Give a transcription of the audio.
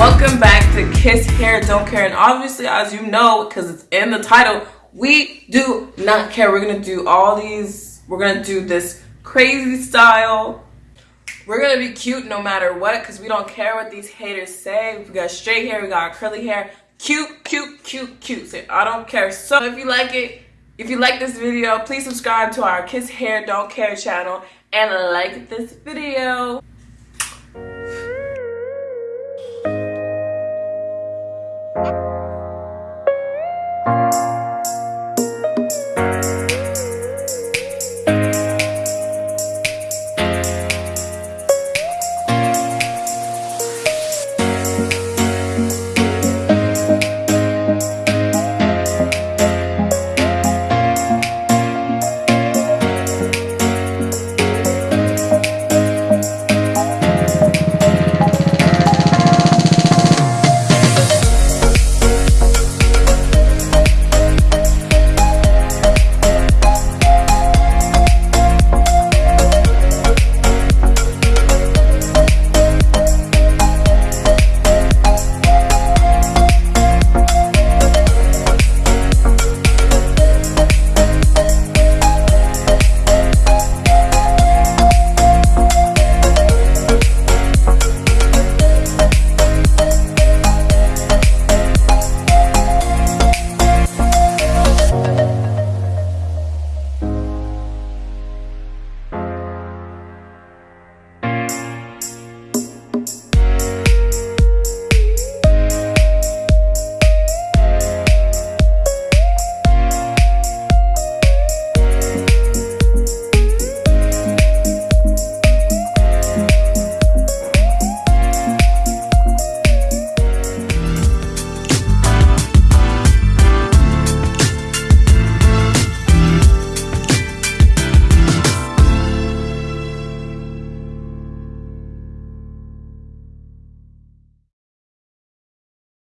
Welcome back to Kiss Hair Don't Care. And obviously, as you know, because it's in the title, we do not care. We're going to do all these, we're going to do this crazy style. We're going to be cute no matter what because we don't care what these haters say. We got straight hair, we got curly hair. Cute, cute, cute, cute. So I don't care. So if you like it, if you like this video, please subscribe to our Kiss Hair Don't Care channel and like this video.